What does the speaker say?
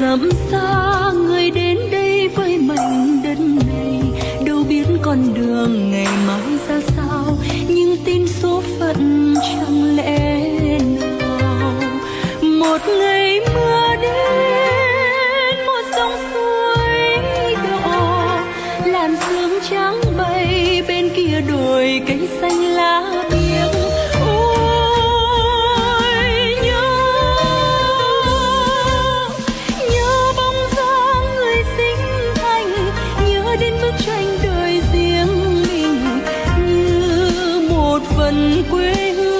dặm xa người đến đây với mảnh đất này. Đâu biết con đường ngày mai ra sao, nhưng tin số phận chẳng lẽ nào. Một ngày mưa đến, một dòng suối đỏ, làn sương trắng bay bên kia đồi cây xanh lá gần quê hương.